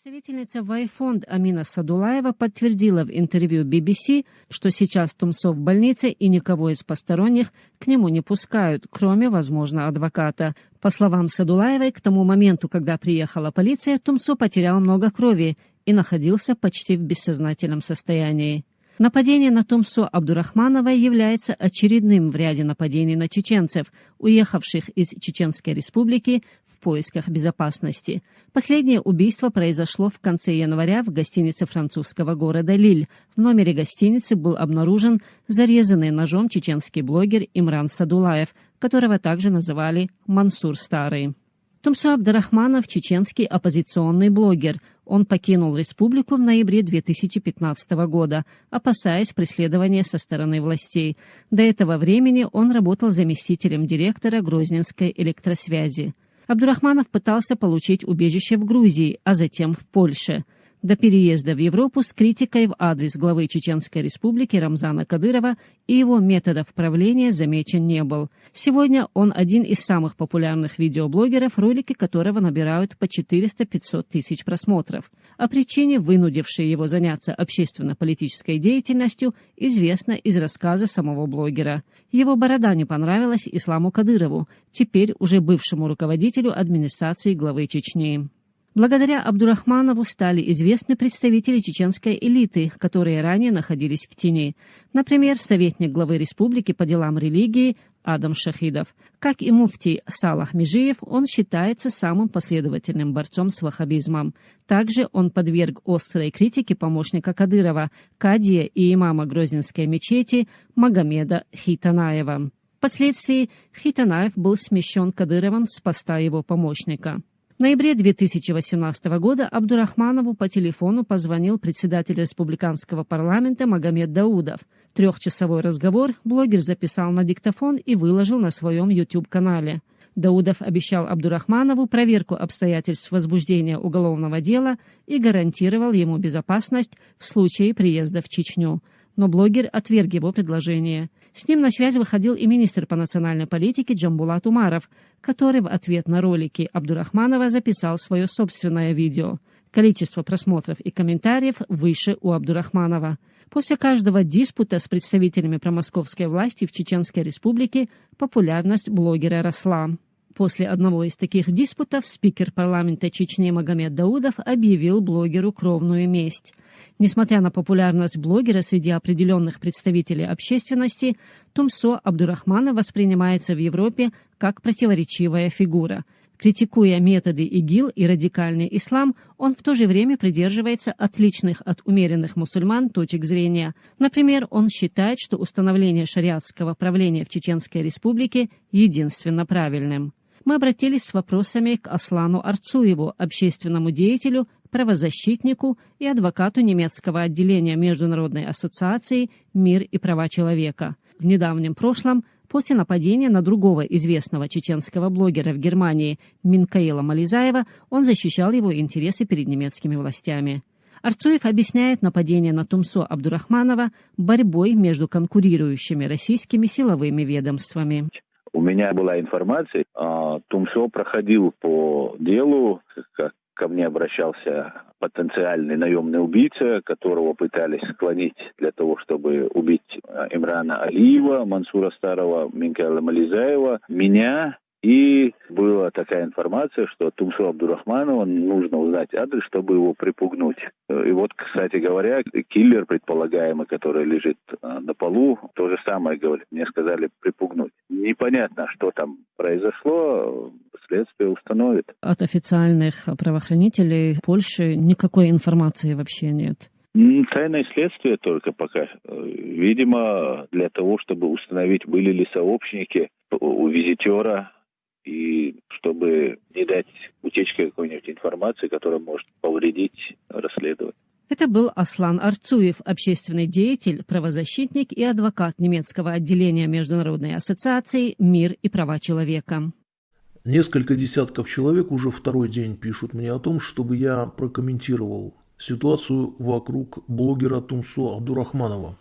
Представительница Вайфонд Амина Садулаева подтвердила в интервью BBC, что сейчас Тумсо в больнице и никого из посторонних к нему не пускают, кроме, возможно, адвоката. По словам Садулаевой, к тому моменту, когда приехала полиция, Тумсо потерял много крови и находился почти в бессознательном состоянии. Нападение на Тумсо Абдурахманова является очередным в ряде нападений на чеченцев, уехавших из Чеченской республики в поисках безопасности. Последнее убийство произошло в конце января в гостинице французского города Лиль. В номере гостиницы был обнаружен зарезанный ножом чеченский блогер Имран Садулаев, которого также называли Мансур Старый. Тумсо Абдрахманов – чеченский оппозиционный блогер. Он покинул республику в ноябре 2015 года, опасаясь преследования со стороны властей. До этого времени он работал заместителем директора Грозненской электросвязи. Абдурахманов пытался получить убежище в Грузии, а затем в Польше – до переезда в Европу с критикой в адрес главы Чеченской республики Рамзана Кадырова и его методов правления замечен не был. Сегодня он один из самых популярных видеоблогеров, ролики которого набирают по 400-500 тысяч просмотров. О причине, вынудившей его заняться общественно-политической деятельностью, известно из рассказа самого блогера. Его борода не понравилась Исламу Кадырову, теперь уже бывшему руководителю администрации главы Чечни. Благодаря Абдурахманову стали известны представители чеченской элиты, которые ранее находились в тени. Например, советник главы республики по делам религии Адам Шахидов. Как и муфтий Салах Межиев, он считается самым последовательным борцом с ваххабизмом. Также он подверг острой критике помощника Кадырова, кадия и имама Грозинской мечети Магомеда Хитанаева. Впоследствии Хитанаев был смещен Кадыровым с поста его помощника. В ноябре 2018 года Абдурахманову по телефону позвонил председатель республиканского парламента Магомед Даудов. Трехчасовой разговор блогер записал на диктофон и выложил на своем YouTube-канале. Даудов обещал Абдурахманову проверку обстоятельств возбуждения уголовного дела и гарантировал ему безопасность в случае приезда в Чечню но блогер отверг его предложение. С ним на связь выходил и министр по национальной политике Джамбулат Умаров, который в ответ на ролики Абдурахманова записал свое собственное видео. Количество просмотров и комментариев выше у Абдурахманова. После каждого диспута с представителями промосковской власти в Чеченской республике популярность блогера росла. После одного из таких диспутов спикер парламента Чечни Магомед Даудов объявил блогеру кровную месть. Несмотря на популярность блогера среди определенных представителей общественности, Тумсо Абдурахмана воспринимается в Европе как противоречивая фигура. Критикуя методы ИГИЛ и радикальный ислам, он в то же время придерживается отличных от умеренных мусульман точек зрения. Например, он считает, что установление шариатского правления в Чеченской республике единственно правильным мы обратились с вопросами к Аслану Арцуеву, общественному деятелю, правозащитнику и адвокату немецкого отделения Международной ассоциации «Мир и права человека». В недавнем прошлом, после нападения на другого известного чеченского блогера в Германии Минкаила Мализаева, он защищал его интересы перед немецкими властями. Арцуев объясняет нападение на Тумсо Абдурахманова борьбой между конкурирующими российскими силовыми ведомствами. У меня была информация, а, Тумсо проходил по делу, как ко мне обращался потенциальный наемный убийца, которого пытались склонить для того, чтобы убить а, Имрана Алиева, Мансура Старого, Минкала Мализаева, меня и была такая информация, что Тумсу Абдурахманова нужно узнать адрес, чтобы его припугнуть. И вот, кстати говоря, киллер предполагаемый, который лежит а, на полу, то же самое говорит. Мне сказали припугнуть. Непонятно, что там произошло, следствие установит. От официальных правоохранителей Польши никакой информации вообще нет. Тайное следствие только пока. Видимо, для того, чтобы установить, были ли сообщники у визитера и чтобы не дать утечки какой-нибудь информации, которая может повредить расследование. Это был Аслан Арцуев, общественный деятель, правозащитник и адвокат немецкого отделения Международной ассоциации «Мир и права человека». Несколько десятков человек уже второй день пишут мне о том, чтобы я прокомментировал ситуацию вокруг блогера Тумсо Абдурахманова.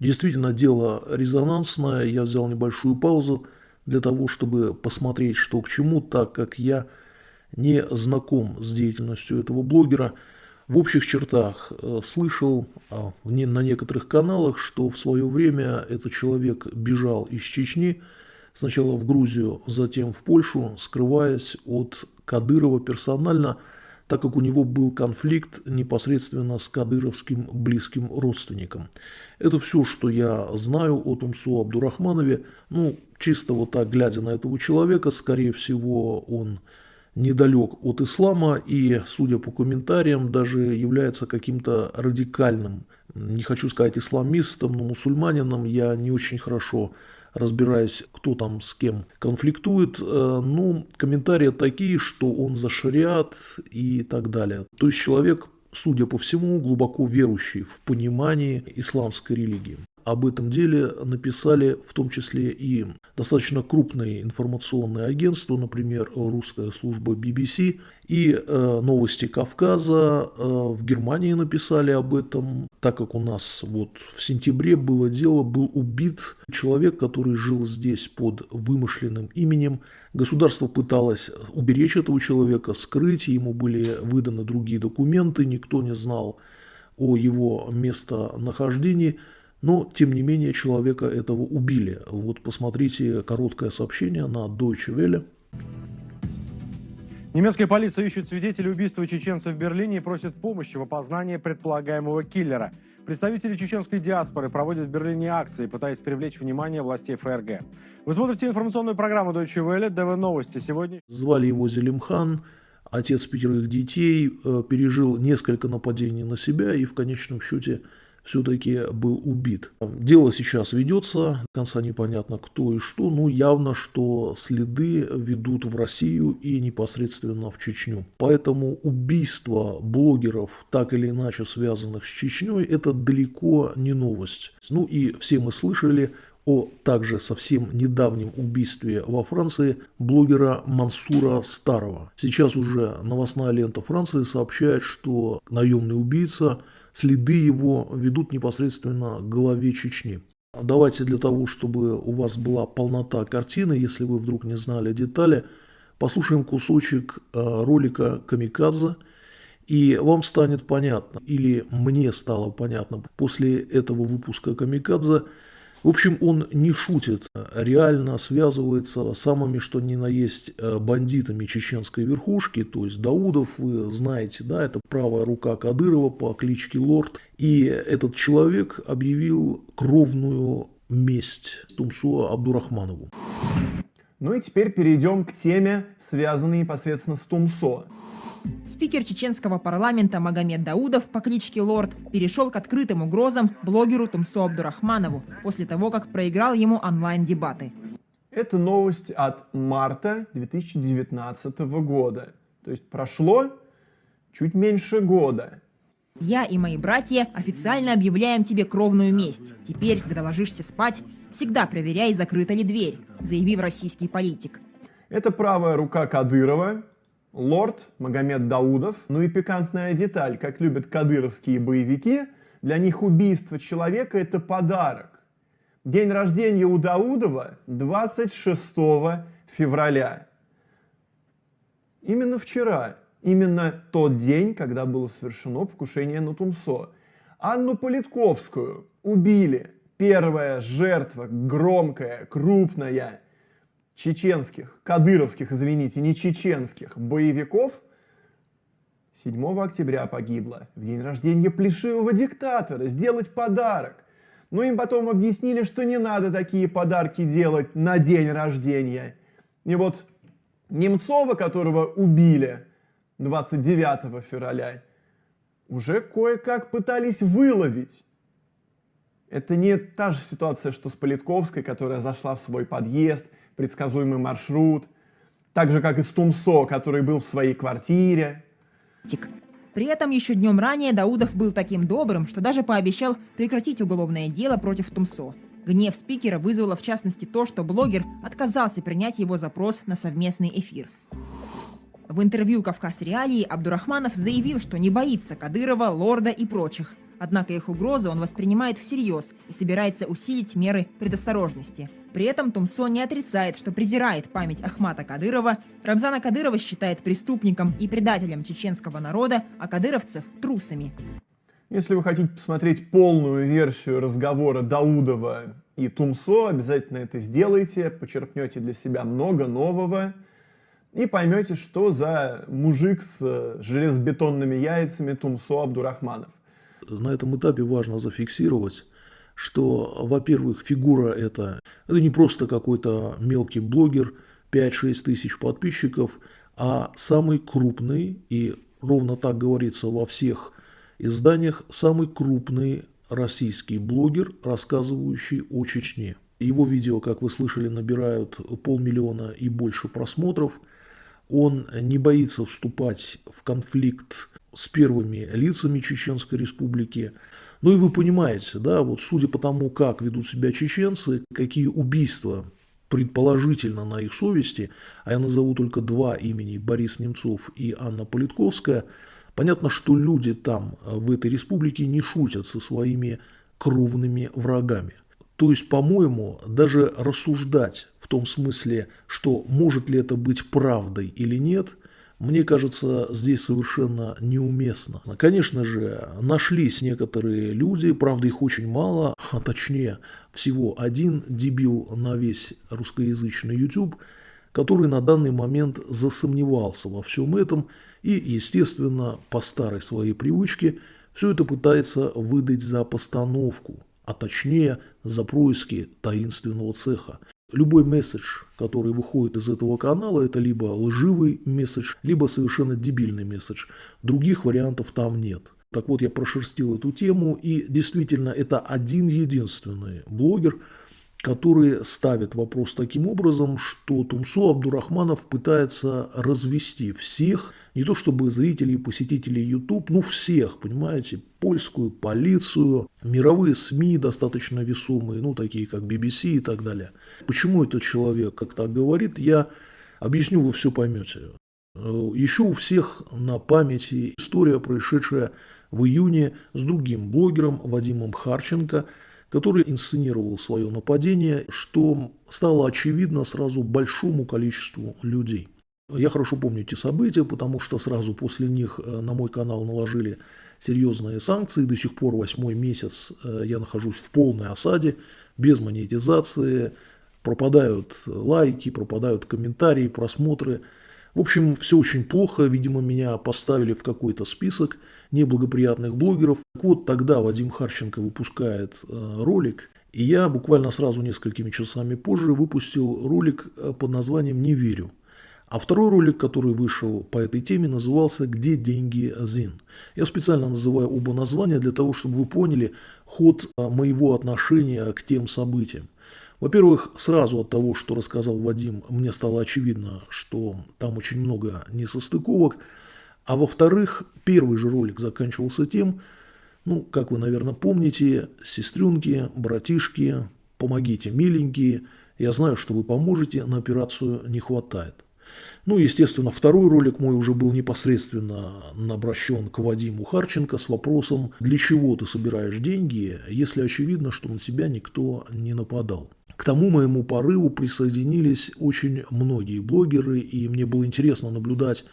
Действительно, дело резонансное, я взял небольшую паузу – для того, чтобы посмотреть, что к чему, так как я не знаком с деятельностью этого блогера. В общих чертах э, слышал а, на некоторых каналах, что в свое время этот человек бежал из Чечни, сначала в Грузию, затем в Польшу, скрываясь от Кадырова персонально, так как у него был конфликт непосредственно с кадыровским близким родственником. Это все, что я знаю о Тумсу Абдурахманове. Ну, чисто вот так, глядя на этого человека, скорее всего, он недалек от ислама и, судя по комментариям, даже является каким-то радикальным, не хочу сказать исламистом, но мусульманином. Я не очень хорошо разбираюсь, кто там с кем конфликтует. Э, ну, комментарии такие, что он за шариат и так далее. То есть человек судя по всему, глубоко верующий в понимание исламской религии об этом деле написали в том числе и достаточно крупные информационные агентства, например, русская служба BBC и э, новости Кавказа. Э, в Германии написали об этом, так как у нас вот в сентябре было дело, был убит человек, который жил здесь под вымышленным именем. Государство пыталось уберечь этого человека, скрыть, ему были выданы другие документы, никто не знал о его местонахождении – но, тем не менее, человека этого убили. Вот посмотрите короткое сообщение на Deutsche Welle. Немецкая полиция ищет свидетелей убийства чеченцев в Берлине и просит помощи в опознании предполагаемого киллера. Представители чеченской диаспоры проводят в Берлине акции, пытаясь привлечь внимание властей ФРГ. Вы смотрите информационную программу Deutsche Welle, ДВ Новости. Сегодня... Звали его Зелимхан, отец пятерых детей, э, пережил несколько нападений на себя и в конечном счете все-таки был убит. Дело сейчас ведется, до конца непонятно кто и что, но явно, что следы ведут в Россию и непосредственно в Чечню. Поэтому убийство блогеров, так или иначе связанных с Чечней, это далеко не новость. Ну и все мы слышали о также совсем недавнем убийстве во Франции блогера Мансура Старого. Сейчас уже новостная лента Франции сообщает, что наемный убийца следы его ведут непосредственно к голове Чечни. Давайте для того, чтобы у вас была полнота картины, если вы вдруг не знали детали, послушаем кусочек э, ролика «Камикадзе», и вам станет понятно, или мне стало понятно после этого выпуска «Камикадзе», в общем, он не шутит, реально связывается с самыми, что ни на есть, э, бандитами чеченской верхушки, то есть Даудов, вы знаете, да, это правая рука Кадырова по кличке Лорд, и этот человек объявил кровную месть Тумсу Абдурахманову. Ну и теперь перейдем к теме, связанной непосредственно с Тумсо. Спикер чеченского парламента Магомед Даудов по кличке Лорд перешел к открытым угрозам блогеру Тумсо Абдурахманову после того, как проиграл ему онлайн-дебаты. Это новость от марта 2019 года. То есть прошло чуть меньше года. Я и мои братья официально объявляем тебе кровную месть. Теперь, когда ложишься спать, всегда проверяй, закрыта ли дверь, заявил российский политик. Это правая рука Кадырова, Лорд Магомед Даудов. Ну и пикантная деталь, как любят кадыровские боевики, для них убийство человека – это подарок. День рождения у Даудова 26 февраля. Именно вчера, именно тот день, когда было совершено покушение на Тумсо. Анну Политковскую убили. Первая жертва, громкая, крупная – чеченских, кадыровских, извините, не чеченских боевиков 7 октября погибла в день рождения плешивого диктатора, сделать подарок. Но им потом объяснили, что не надо такие подарки делать на день рождения. И вот Немцова, которого убили 29 февраля, уже кое-как пытались выловить. Это не та же ситуация, что с Политковской, которая зашла в свой подъезд, предсказуемый маршрут, так же, как и с Тумсо, который был в своей квартире. При этом еще днем ранее Даудов был таким добрым, что даже пообещал прекратить уголовное дело против Тумсо. Гнев спикера вызвало в частности то, что блогер отказался принять его запрос на совместный эфир. В интервью «Кавказ Реалии» Абдурахманов заявил, что не боится Кадырова, Лорда и прочих. Однако их угрозы он воспринимает всерьез и собирается усилить меры предосторожности. При этом Тумсо не отрицает, что презирает память Ахмата Кадырова, Рамзана Кадырова считает преступником и предателем чеченского народа, а кадыровцев – трусами. Если вы хотите посмотреть полную версию разговора Даудова и Тумсо, обязательно это сделайте, почерпнете для себя много нового и поймете, что за мужик с железобетонными яйцами Тумсо Абдурахманов. На этом этапе важно зафиксировать, что, во-первых, фигура это, это не просто какой-то мелкий блогер, 5-6 тысяч подписчиков, а самый крупный, и ровно так говорится во всех изданиях, самый крупный российский блогер, рассказывающий о Чечне. Его видео, как вы слышали, набирают полмиллиона и больше просмотров. Он не боится вступать в конфликт с первыми лицами Чеченской Республики. Ну и вы понимаете, да, вот судя по тому, как ведут себя чеченцы, какие убийства предположительно на их совести, а я назову только два имени, Борис Немцов и Анна Политковская, понятно, что люди там, в этой республике, не шутят со своими кровными врагами. То есть, по-моему, даже рассуждать в том смысле, что может ли это быть правдой или нет, мне кажется, здесь совершенно неуместно. Конечно же, нашлись некоторые люди, правда их очень мало, а точнее всего один дебил на весь русскоязычный YouTube, который на данный момент засомневался во всем этом и, естественно, по старой своей привычке, все это пытается выдать за постановку а точнее за происки таинственного цеха. Любой месседж, который выходит из этого канала, это либо лживый месседж, либо совершенно дебильный месседж. Других вариантов там нет. Так вот, я прошерстил эту тему, и действительно, это один единственный блогер, который ставит вопрос таким образом, что Тумсо Абдурахманов пытается развести всех, не то чтобы зрителей, посетителей YouTube, ну всех, понимаете, польскую полицию, мировые СМИ достаточно весомые, ну такие как BBC и так далее. Почему этот человек как так говорит, я объясню, вы все поймете. Еще у всех на памяти история, происшедшая в июне с другим блогером Вадимом Харченко – который инсценировал свое нападение, что стало очевидно сразу большому количеству людей. Я хорошо помню эти события, потому что сразу после них э, на мой канал наложили серьезные санкции. До сих пор восьмой месяц э, я нахожусь в полной осаде, без монетизации, пропадают лайки, пропадают комментарии, просмотры. В общем, все очень плохо. Видимо, меня поставили в какой-то список неблагоприятных блогеров. Вот тогда Вадим Харченко выпускает э, ролик, и я буквально сразу несколькими часами позже выпустил ролик э, под названием «Не верю». А второй ролик, который вышел по этой теме, назывался «Где деньги Зин?». Я специально называю оба названия для того, чтобы вы поняли ход э, моего отношения к тем событиям. Во-первых, сразу от того, что рассказал Вадим, мне стало очевидно, что там очень много несостыковок. А во-вторых, первый же ролик заканчивался тем, ну, как вы, наверное, помните, сестренки, братишки, помогите, миленькие, я знаю, что вы поможете, на операцию не хватает. Ну, естественно, второй ролик мой уже был непосредственно обращен к Вадиму Харченко с вопросом, для чего ты собираешь деньги, если очевидно, что на тебя никто не нападал. К тому моему порыву присоединились очень многие блогеры, и мне было интересно наблюдать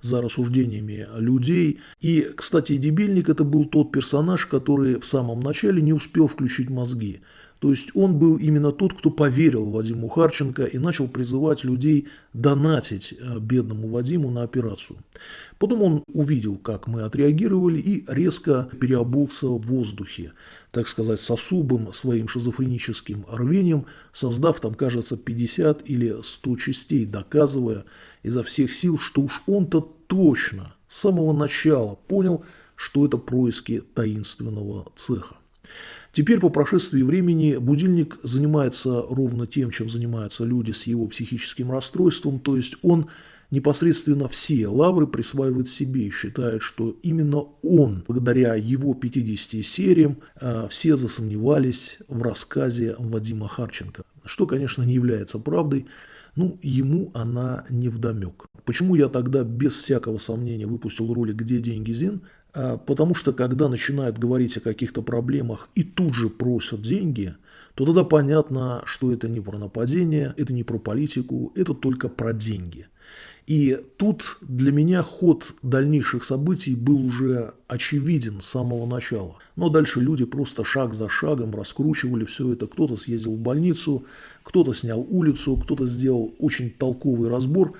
за рассуждениями людей. И, кстати, Дебильник это был тот персонаж, который в самом начале не успел включить мозги. То есть он был именно тот, кто поверил Вадиму Харченко и начал призывать людей донатить э, бедному Вадиму на операцию. Потом он увидел, как мы отреагировали и резко переобулся в воздухе, так сказать, с особым своим шизофреническим рвением, создав там, кажется, 50 или 100 частей, доказывая изо всех сил, что уж он-то точно с самого начала понял, что это происки таинственного цеха. Теперь по прошествии времени будильник занимается ровно тем, чем занимаются люди с его психическим расстройством, то есть он непосредственно все лавры присваивает себе и считает, что именно он, благодаря его 50 сериям, э, все засомневались в рассказе Вадима Харченко. Что, конечно, не является правдой, ну, ему она не вдомек. Почему я тогда без всякого сомнения выпустил ролик «Где деньги Зин»? А, потому что когда начинают говорить о каких-то проблемах и тут же просят деньги, то тогда понятно, что это не про нападение, это не про политику, это только про деньги. И тут для меня ход дальнейших событий был уже очевиден с самого начала. Но дальше люди просто шаг за шагом раскручивали все это. Кто-то съездил в больницу, кто-то снял улицу, кто-то сделал очень толковый разбор.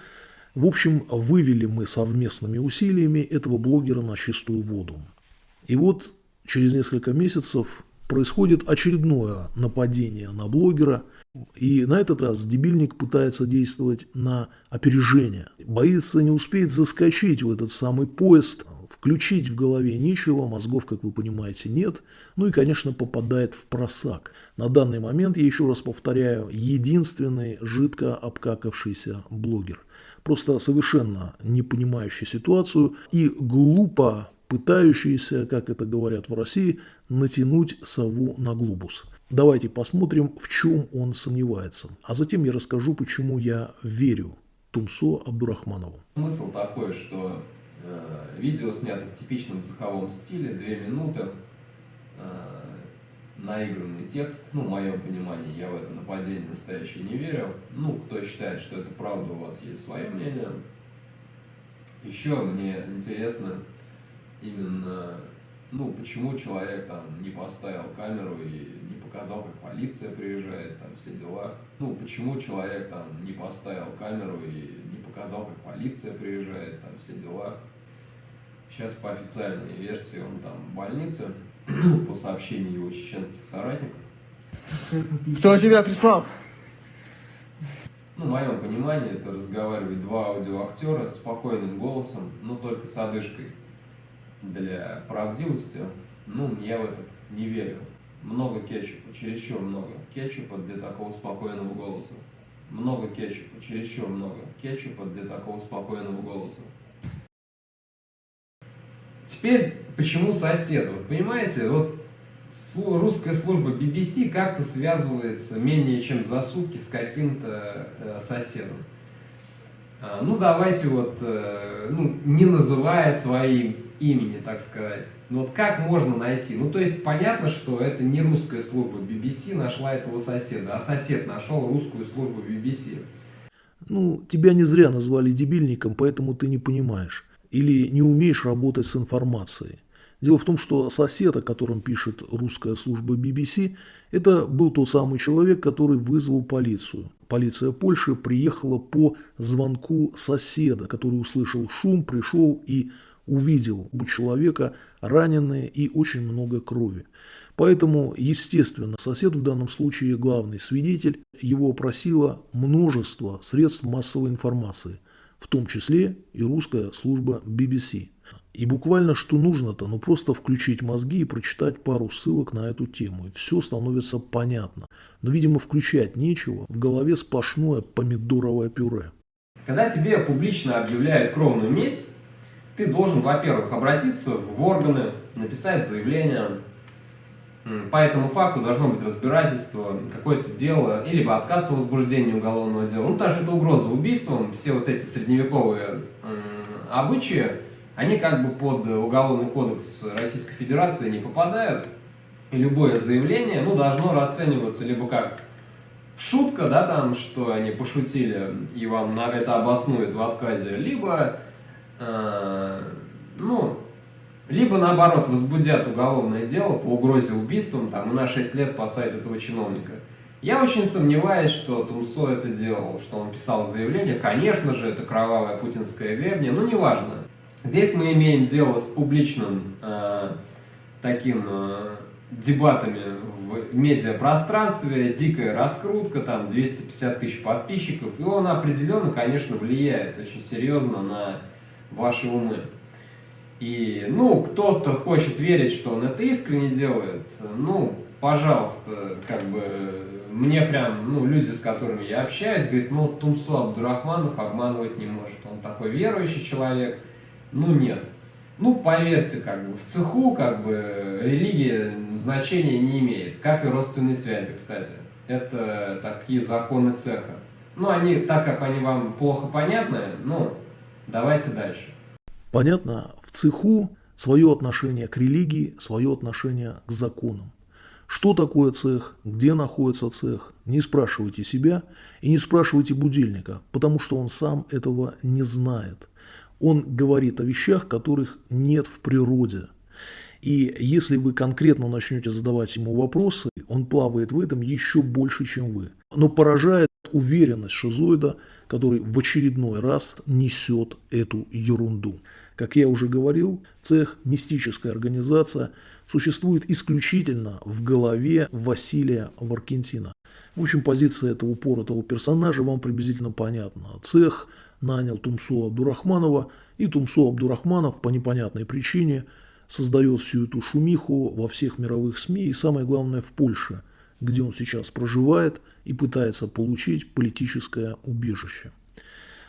В общем, вывели мы совместными усилиями этого блогера на чистую воду. И вот через несколько месяцев происходит очередное нападение на блогера. И на этот раз дебильник пытается действовать на опережение. Боится не успеть заскочить в этот самый поезд, включить в голове нечего, мозгов, как вы понимаете, нет. Ну и, конечно, попадает в просак. На данный момент, я еще раз повторяю, единственный жидко обкакавшийся блогер. Просто совершенно не понимающий ситуацию и глупо пытающийся, как это говорят в России, натянуть сову на глобус. Давайте посмотрим, в чем он сомневается. А затем я расскажу, почему я верю Тумсо Абдурахманову. Смысл такой, что э, видео снято в типичном цеховом стиле, две минуты, э, наигранный текст, ну, в моем понимании, я в это нападение настоящее не верю. Ну, кто считает, что это правда, у вас есть свое мнение. Еще мне интересно именно, ну, почему человек там не поставил камеру и не показал, как полиция приезжает, там все дела. Ну, почему человек там не поставил камеру и не показал, как полиция приезжает, там все дела. Сейчас по официальной версии он там в больнице, по сообщению его чеченских соратников. Кто тебя прислал? Ну, в моем понимании, это разговаривают два аудиоактера спокойным голосом, но только с одышкой. Для правдивости, ну, я в это не верю. Много кетчупа, чересчур много кетчупа для такого спокойного голоса. Много кетчупа, чересчур много кетчупа для такого спокойного голоса. Теперь, почему сосед? Вот понимаете, вот русская служба BBC как-то связывается менее чем за сутки с каким-то э, соседом. А, ну, давайте вот, э, ну, не называя своим имени, так сказать. Ну, вот как можно найти? Ну, то есть, понятно, что это не русская служба BBC нашла этого соседа, а сосед нашел русскую службу BBC. Ну, тебя не зря назвали дебильником, поэтому ты не понимаешь или не умеешь работать с информацией. Дело в том, что сосед, о котором пишет русская служба BBC, это был тот самый человек, который вызвал полицию. Полиция Польши приехала по звонку соседа, который услышал шум, пришел и увидел у человека раненое и очень много крови. Поэтому, естественно, сосед в данном случае главный свидетель, его просило множество средств массовой информации – в том числе и русская служба BBC. И буквально что нужно-то, ну просто включить мозги и прочитать пару ссылок на эту тему, и все становится понятно. Но, видимо, включать нечего, в голове сплошное помидоровое пюре. Когда тебе публично объявляют кровную месть, ты должен, во-первых, обратиться в органы, написать заявление, по этому факту должно быть разбирательство, какое-то дело, или либо отказ в возбуждении уголовного дела. Ну, что это угроза убийством, все вот эти средневековые обычаи, они как бы под Уголовный кодекс Российской Федерации не попадают. И любое заявление, ну, должно расцениваться либо как шутка, да, там, что они пошутили, и вам на это обоснуют в отказе, либо, ну, либо, наоборот, возбудят уголовное дело по угрозе убийством там, и на 6 лет посадят этого чиновника. Я очень сомневаюсь, что Тумсо это делал, что он писал заявление. Конечно же, это кровавая путинская гребня, но неважно. Здесь мы имеем дело с публичным э, таким э, дебатами в медиапространстве, дикая раскрутка, там 250 тысяч подписчиков, и он определенно, конечно, влияет очень серьезно на ваши умы. И, ну, кто-то хочет верить, что он это искренне делает, ну, пожалуйста, как бы, мне прям, ну, люди, с которыми я общаюсь, говорят, ну, Тумсу Абдурахманов обманывать не может, он такой верующий человек, ну, нет. Ну, поверьте, как бы, в цеху, как бы, религия значения не имеет, как и родственные связи, кстати. Это такие законы цеха. Ну, они, так как они вам плохо понятны, ну, давайте дальше. Понятно, в цеху свое отношение к религии, свое отношение к законам. Что такое цех, где находится цех, не спрашивайте себя и не спрашивайте будильника, потому что он сам этого не знает. Он говорит о вещах, которых нет в природе. И если вы конкретно начнете задавать ему вопросы, он плавает в этом еще больше, чем вы. Но поражает уверенность шизоида, который в очередной раз несет эту ерунду. Как я уже говорил, цех – мистическая организация, существует исключительно в голове Василия Варкентина. В общем, позиция этого упоротого персонажа вам приблизительно понятна. Цех нанял Тумсо Абдурахманова, и Тумсо Абдурахманов по непонятной причине создает всю эту шумиху во всех мировых СМИ и, самое главное, в Польше, где он сейчас проживает и пытается получить политическое убежище.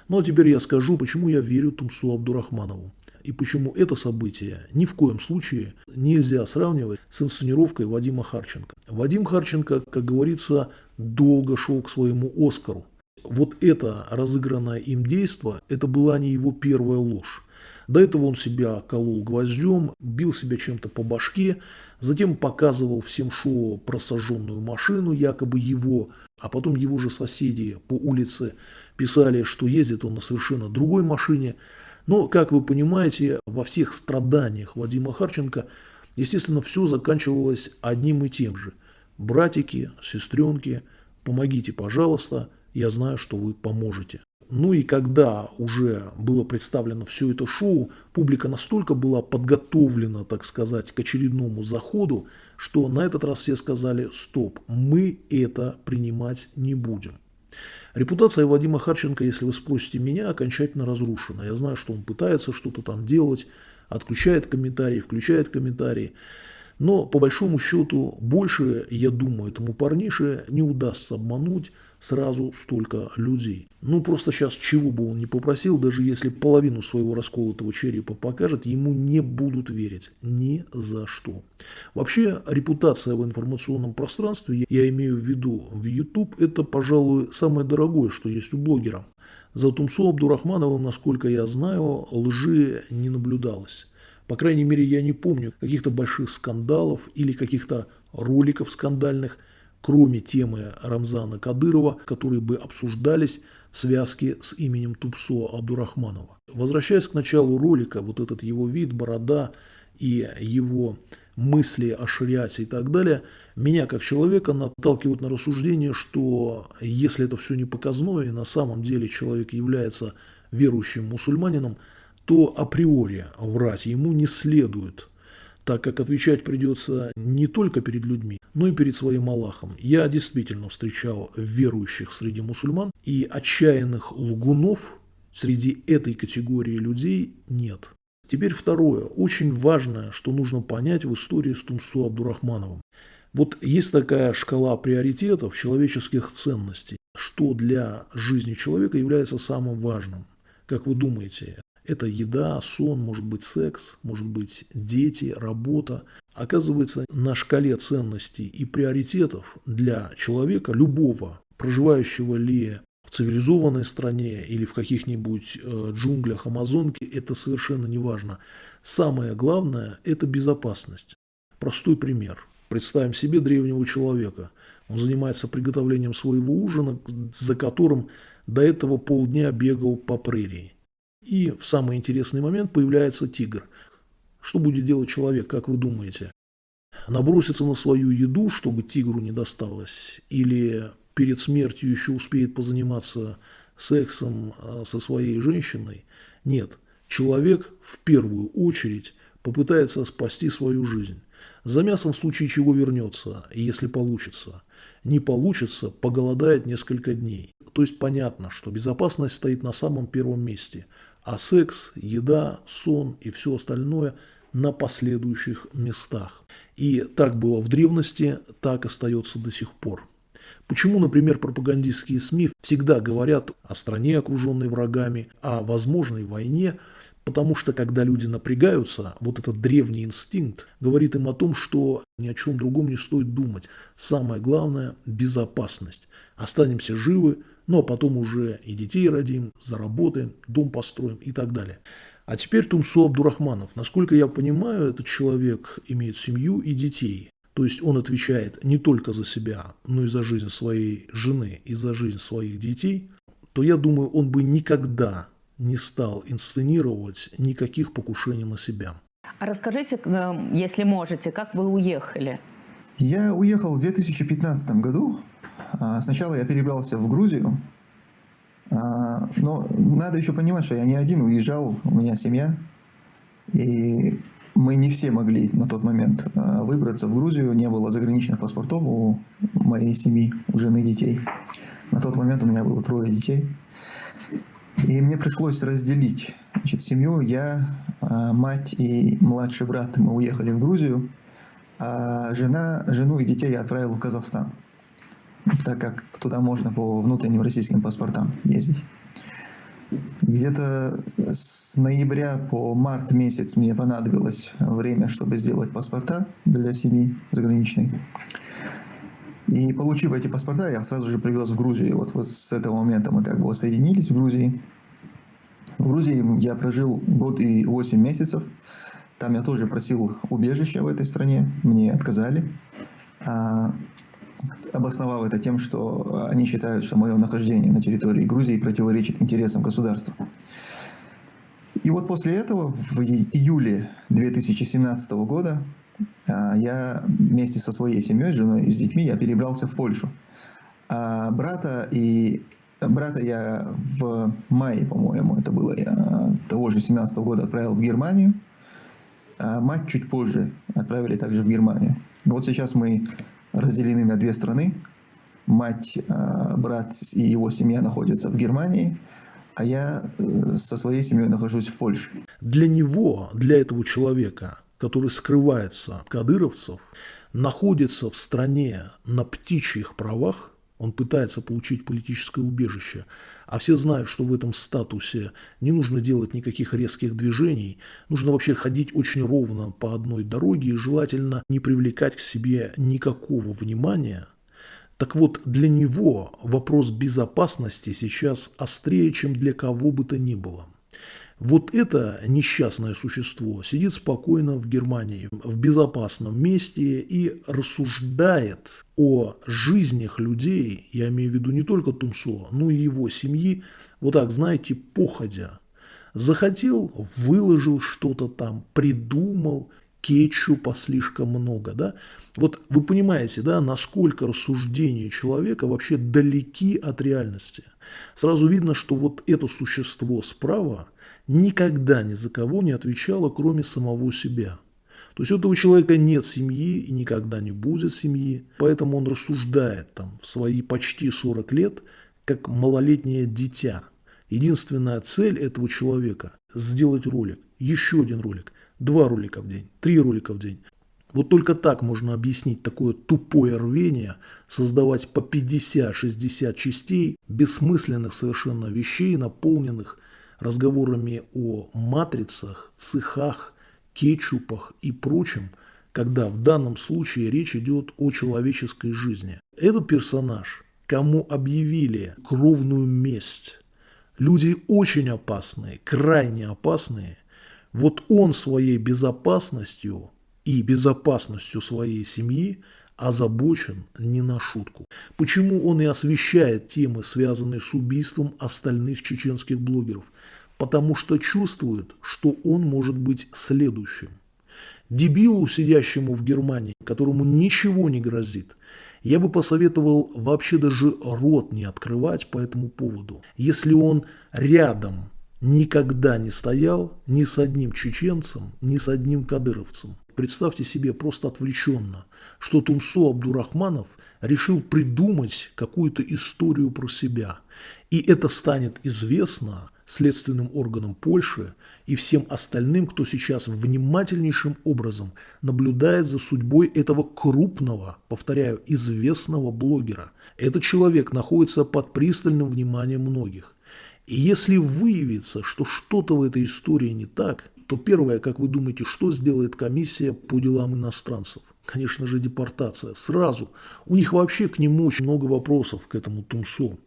Ну а теперь я скажу, почему я верю Тумсу Абдурахманову и почему это событие ни в коем случае нельзя сравнивать с инсценировкой Вадима Харченко. Вадим Харченко, как говорится, долго шел к своему Оскару. Вот это разыгранное им действо, это была не его первая ложь. До этого он себя колол гвоздем, бил себя чем-то по башке, затем показывал всем шоу про сожженную машину, якобы его, а потом его же соседи по улице писали, что ездит он на совершенно другой машине. Но, как вы понимаете, во всех страданиях Вадима Харченко, естественно, все заканчивалось одним и тем же. Братики, сестренки, помогите, пожалуйста, я знаю, что вы поможете. Ну и когда уже было представлено все это шоу, публика настолько была подготовлена, так сказать, к очередному заходу, что на этот раз все сказали «стоп, мы это принимать не будем». Репутация Вадима Харченко, если вы спросите меня, окончательно разрушена. Я знаю, что он пытается что-то там делать, отключает комментарии, включает комментарии. Но по большому счету больше, я думаю, этому парнише не удастся обмануть сразу столько людей. Ну просто сейчас чего бы он ни попросил, даже если половину своего расколотого черепа покажет, ему не будут верить ни за что. Вообще репутация в информационном пространстве, я имею в виду в YouTube, это, пожалуй, самое дорогое, что есть у блогера. За Тумсо Абдурахмановым, насколько я знаю, лжи не наблюдалось. По крайней мере, я не помню каких-то больших скандалов или каких-то роликов скандальных, кроме темы Рамзана Кадырова, которые бы обсуждались в связке с именем Тупсо Абдурахманова. Возвращаясь к началу ролика, вот этот его вид, борода и его мысли о шариате и так далее, меня как человека наталкивают на рассуждение, что если это все не показное, и на самом деле человек является верующим мусульманином, то априори врать ему не следует, так как отвечать придется не только перед людьми, но и перед своим Аллахом. Я действительно встречал верующих среди мусульман, и отчаянных лгунов среди этой категории людей нет. Теперь второе, очень важное, что нужно понять в истории с Тумсу Абдурахмановым. Вот есть такая шкала приоритетов человеческих ценностей, что для жизни человека является самым важным. Как вы думаете, это еда, сон, может быть секс, может быть дети, работа. Оказывается, на шкале ценностей и приоритетов для человека, любого, проживающего ли в цивилизованной стране или в каких-нибудь э, джунглях Амазонки, это совершенно не важно. Самое главное – это безопасность. Простой пример. Представим себе древнего человека. Он занимается приготовлением своего ужина, за которым до этого полдня бегал по прерии. И в самый интересный момент появляется тигр. Что будет делать человек, как вы думаете? Набросится на свою еду, чтобы тигру не досталось? Или перед смертью еще успеет позаниматься сексом а, со своей женщиной? Нет, человек в первую очередь попытается спасти свою жизнь. За мясом в случае чего вернется, если получится. Не получится, поголодает несколько дней. То есть понятно, что безопасность стоит на самом первом месте – а секс, еда, сон и все остальное на последующих местах. И так было в древности, так остается до сих пор. Почему, например, пропагандистские СМИ всегда говорят о стране, окруженной врагами, о возможной войне, потому что когда люди напрягаются, вот этот древний инстинкт говорит им о том, что ни о чем другом не стоит думать. Самое главное – безопасность. Останемся живы, ну а потом уже и детей родим, заработаем, дом построим и так далее. А теперь Тумсо Абдурахманов. Насколько я понимаю, этот человек имеет семью и детей. То есть он отвечает не только за себя, но и за жизнь своей жены и за жизнь своих детей. То я думаю, он бы никогда не стал инсценировать никаких покушений на себя. А расскажите, э, если можете, как вы уехали? Я уехал в 2015 году. А, сначала я перебрался в Грузию, а, но надо еще понимать, что я не один уезжал, у меня семья. И мы не все могли на тот момент а, выбраться в Грузию, не было заграничных паспортов у моей семьи, у жены детей. На тот момент у меня было трое детей. И мне пришлось разделить значит, семью. Я, мать и младший брат, мы уехали в Грузию, а жена, жену и детей я отправил в Казахстан так как туда можно по внутренним российским паспортам ездить. Где-то с ноября по март месяц мне понадобилось время, чтобы сделать паспорта для семьи заграничной. И получив эти паспорта, я сразу же привез в Грузию. Вот, вот с этого момента мы как бы соединились в Грузии. В Грузии я прожил год и восемь месяцев. Там я тоже просил убежища в этой стране. Мне отказали. Обосновав это тем, что они считают, что мое нахождение на территории Грузии противоречит интересам государства. И вот после этого, в июле 2017 года, а, я вместе со своей семьей, женой и с детьми, я перебрался в Польшу. А брата и брата я в мае, по-моему, это было а, того же 17 года отправил в Германию. А мать чуть позже отправили также в Германию. Вот сейчас мы разделены на две страны. Мать, э, брат и его семья находятся в Германии, а я э, со своей семьей нахожусь в Польше. Для него, для этого человека, который скрывается от кадыровцев, находится в стране на птичьих правах, он пытается получить политическое убежище, а все знают, что в этом статусе не нужно делать никаких резких движений, нужно вообще ходить очень ровно по одной дороге и желательно не привлекать к себе никакого внимания. Так вот, для него вопрос безопасности сейчас острее, чем для кого бы то ни было. Вот это несчастное существо сидит спокойно в Германии, в безопасном месте и рассуждает о жизнях людей, я имею в виду не только Тумсо, но и его семьи, вот так, знаете, походя. Захотел, выложил что-то там, придумал, кетчупа слишком много, да? Вот вы понимаете, да, насколько рассуждения человека вообще далеки от реальности. Сразу видно, что вот это существо справа – никогда ни за кого не отвечала, кроме самого себя. То есть у этого человека нет семьи и никогда не будет семьи, поэтому он рассуждает там в свои почти 40 лет, как малолетнее дитя. Единственная цель этого человека – сделать ролик, еще один ролик, два ролика в день, три ролика в день. Вот только так можно объяснить такое тупое рвение создавать по 50-60 частей бессмысленных совершенно вещей, наполненных разговорами о матрицах, цехах, кетчупах и прочем, когда в данном случае речь идет о человеческой жизни. Этот персонаж, кому объявили кровную месть, люди очень опасные, крайне опасные, вот он своей безопасностью и безопасностью своей семьи озабочен не на шутку. Почему он и освещает темы, связанные с убийством остальных чеченских блогеров? Потому что чувствует, что он может быть следующим. Дебилу, сидящему в Германии, которому ничего не грозит, я бы посоветовал вообще даже рот не открывать по этому поводу. Если он рядом никогда не стоял ни с одним чеченцем, ни с одним кадыровцем. Представьте себе просто отвлеченно, что Тумсо Абдурахманов решил придумать какую-то историю про себя. И это станет известно следственным органам Польши и всем остальным, кто сейчас внимательнейшим образом наблюдает за судьбой этого крупного, повторяю, известного блогера. Этот человек находится под пристальным вниманием многих. И если выявится, что что-то в этой истории не так, то первое, как вы думаете, что сделает комиссия по делам иностранцев? конечно же, депортация. Сразу. У них вообще к нему очень много вопросов, к этому Тумсо.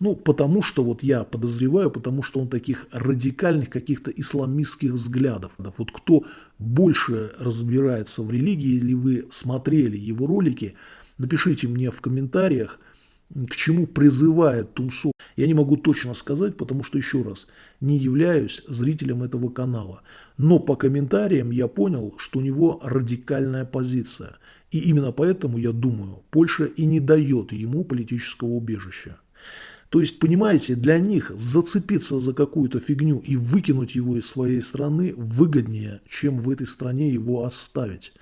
Ну, потому что, вот я подозреваю, потому что он таких радикальных каких-то исламистских взглядов. Вот кто больше разбирается в религии, или вы смотрели его ролики, напишите мне в комментариях, к чему призывает Тумсо. Я не могу точно сказать, потому что, еще раз, не являюсь зрителем этого канала. Но по комментариям я понял, что у него радикальная позиция. И именно поэтому, я думаю, Польша и не дает ему политического убежища. То есть, понимаете, для них зацепиться за какую-то фигню и выкинуть его из своей страны выгоднее, чем в этой стране его оставить.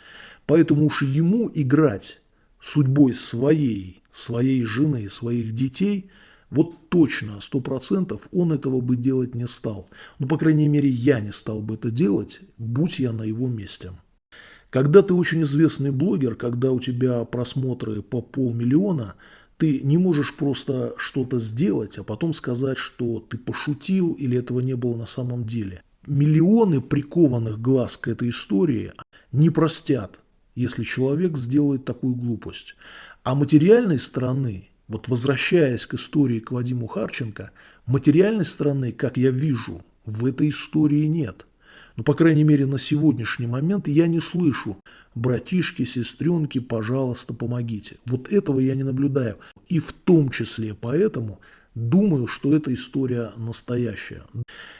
Поэтому уж ему играть судьбой своей, своей жены, своих детей, вот точно, сто процентов он этого бы делать не стал. Ну, по крайней мере, я не стал бы это делать, будь я на его месте. Когда ты очень известный блогер, когда у тебя просмотры по полмиллиона, ты не можешь просто что-то сделать, а потом сказать, что ты пошутил или этого не было на самом деле. Миллионы прикованных глаз к этой истории не простят если человек сделает такую глупость. А материальной стороны, вот возвращаясь к истории к Вадиму Харченко, материальной стороны, как я вижу, в этой истории нет. Ну, по крайней мере, на сегодняшний момент я не слышу «братишки, сестренки, пожалуйста, помогите». Вот этого я не наблюдаю. И в том числе поэтому думаю, что эта история настоящая.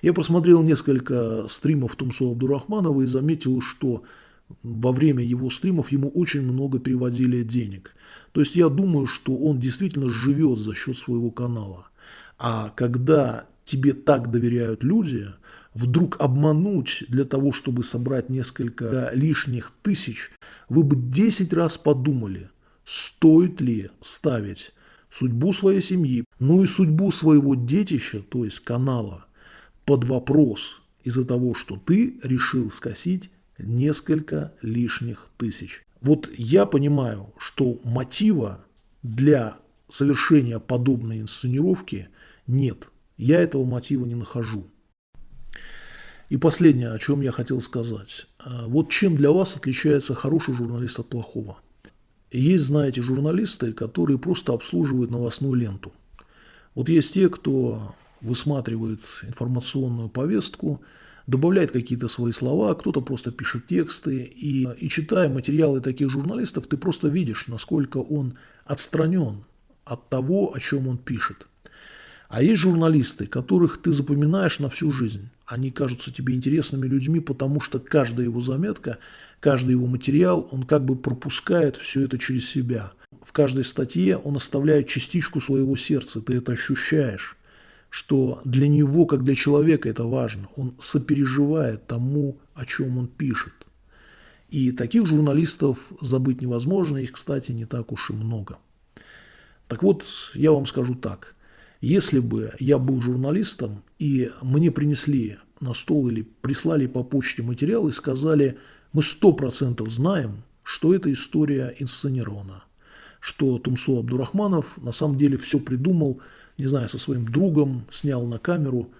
Я просмотрел несколько стримов Тумсо Абдурахманова и заметил, что во время его стримов ему очень много переводили денег. То есть я думаю, что он действительно живет за счет своего канала. А когда тебе так доверяют люди, вдруг обмануть для того, чтобы собрать несколько лишних тысяч, вы бы 10 раз подумали, стоит ли ставить судьбу своей семьи, ну и судьбу своего детища, то есть канала, под вопрос из-за того, что ты решил скосить несколько лишних тысяч. Вот я понимаю, что мотива для совершения подобной инсценировки нет. Я этого мотива не нахожу. И последнее, о чем я хотел сказать. А, вот чем для вас отличается хороший журналист от плохого. Есть, знаете, журналисты, которые просто обслуживают новостную ленту. Вот есть те, кто высматривает информационную повестку, добавляет какие-то свои слова, кто-то просто пишет тексты. И, и читая материалы таких журналистов, ты просто видишь, насколько он отстранен от того, о чем он пишет. А есть журналисты, которых ты запоминаешь на всю жизнь. Они кажутся тебе интересными людьми, потому что каждая его заметка, каждый его материал, он как бы пропускает все это через себя. В каждой статье он оставляет частичку своего сердца, ты это ощущаешь что для него, как для человека, это важно. Он сопереживает тому, о чем он пишет. И таких журналистов забыть невозможно, их, кстати, не так уж и много. Так вот, я вам скажу так. Если бы я был журналистом, и мне принесли на стол или прислали по почте материал и сказали, мы сто процентов знаем, что эта история инсценирована, что Тумсо Абдурахманов на самом деле все придумал – не знаю, со своим другом снял на камеру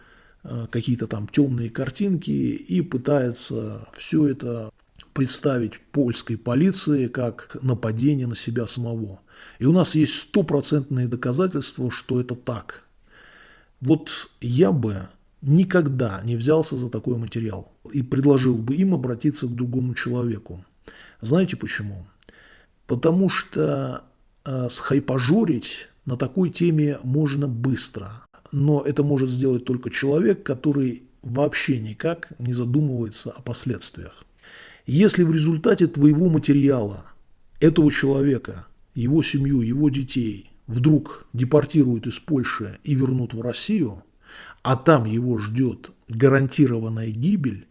э, какие-то там темные картинки и пытается все это представить польской полиции как нападение на себя самого. И у нас есть стопроцентные доказательства, что это так. Вот я бы никогда не взялся за такой материал и предложил бы им обратиться к другому человеку. Знаете почему? Потому что э, схайпажорить на такой теме можно быстро, но это может сделать только человек, который вообще никак не задумывается о последствиях. Если в результате твоего материала этого человека, его семью, его детей вдруг депортируют из Польши и вернут в Россию, а там его ждет гарантированная гибель,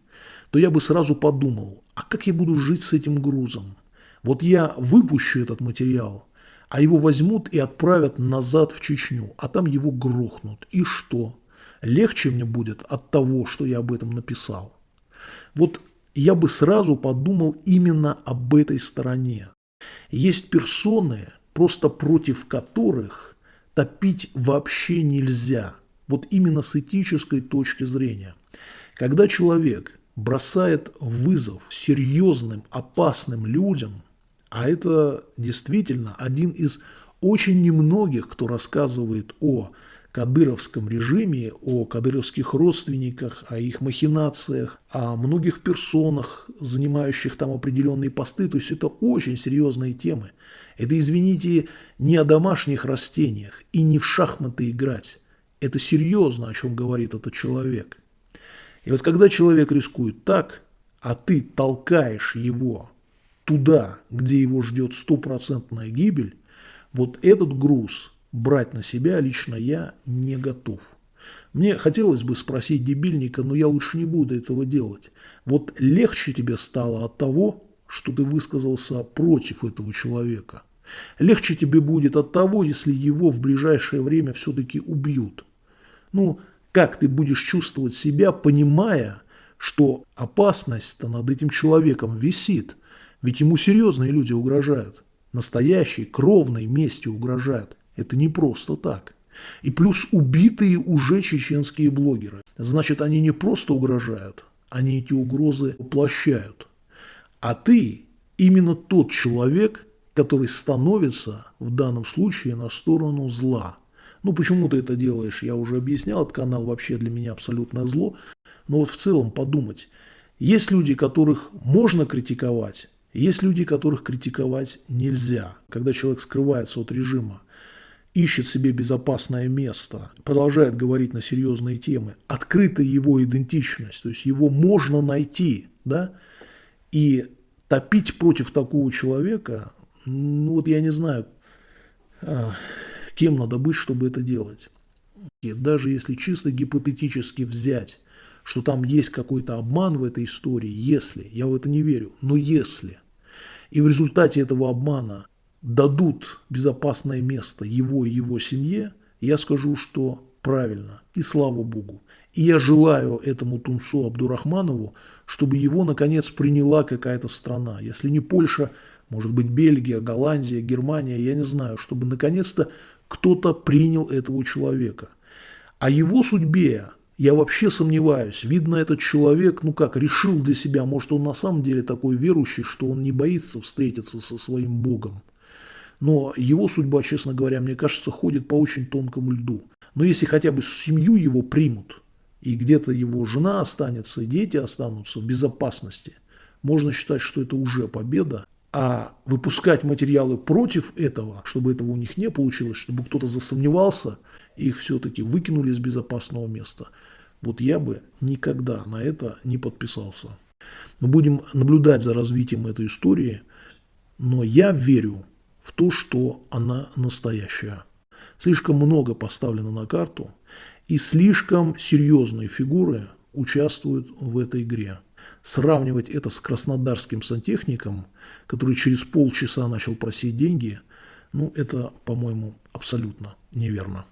то я бы сразу подумал, а как я буду жить с этим грузом? Вот я выпущу этот материал, а его возьмут и отправят назад в Чечню, а там его грохнут. И что? Легче мне будет от того, что я об этом написал. Вот я бы сразу подумал именно об этой стороне. Есть персоны, просто против которых топить вообще нельзя. Вот именно с этической точки зрения. Когда человек бросает вызов серьезным, опасным людям – А это действительно один из очень немногих, кто рассказывает о кадыровском режиме, о кадыровских родственниках, о их махинациях, о многих персонах, занимающих там определенные посты. То есть это очень серьезные темы. Это, извините, не о домашних растениях и не в шахматы играть. Это серьезно, о чем говорит этот человек. И вот когда человек рискует так, а ты толкаешь его туда, где его ждет стопроцентная гибель, вот этот груз брать на себя лично я не готов. Мне хотелось бы спросить дебильника, но я лучше не буду этого делать. Вот легче тебе стало от того, что ты высказался против этого человека. Легче тебе будет от того, если его в ближайшее время все-таки убьют. Ну, как ты будешь чувствовать себя, понимая, что опасность-то над этим человеком висит? Ведь ему серьезные люди угрожают. Настоящей, кровной мести угрожают. Это не просто так. И плюс убитые уже чеченские блогеры. Значит, они не просто угрожают, они эти угрозы воплощают. А ты именно тот человек, который становится в данном случае на сторону зла. Ну, почему ты это делаешь, я уже объяснял, этот канал вообще для меня абсолютное зло. Но вот в целом подумать, есть люди, которых можно критиковать, есть люди, которых критиковать нельзя. Когда человек скрывается от режима, ищет себе безопасное место, продолжает говорить на серьезные темы, открыта его идентичность, то есть его можно найти, да, и топить против такого человека, ну вот я не знаю, а, кем надо быть, чтобы это делать. И даже если чисто гипотетически взять, что там есть какой-то обман в этой истории, если, я в это не верю, но если, и в результате этого обмана дадут безопасное место его и его семье, я скажу, что правильно, и слава Богу. И я желаю этому Тунсу Абдурахманову, чтобы его, наконец, приняла какая-то страна. Если не Польша, может быть, Бельгия, Голландия, Германия, я не знаю, чтобы, наконец-то, кто-то принял этого человека. О его судьбе я вообще сомневаюсь. Видно, этот человек, ну как, решил для себя, может, он на самом деле такой верующий, что он не боится встретиться со своим Богом. Но его судьба, честно говоря, мне кажется, ходит по очень тонкому льду. Но если хотя бы семью его примут, и где-то его жена останется, и дети останутся в безопасности, можно считать, что это уже победа. А выпускать материалы против этого, чтобы этого у них не получилось, чтобы кто-то засомневался, их все-таки выкинули из безопасного места – вот я бы никогда на это не подписался. Мы будем наблюдать за развитием этой истории, но я верю в то, что она настоящая. Слишком много поставлено на карту, и слишком серьезные фигуры участвуют в этой игре. Сравнивать это с краснодарским сантехником, который через полчаса начал просить деньги, ну это, по-моему, абсолютно неверно.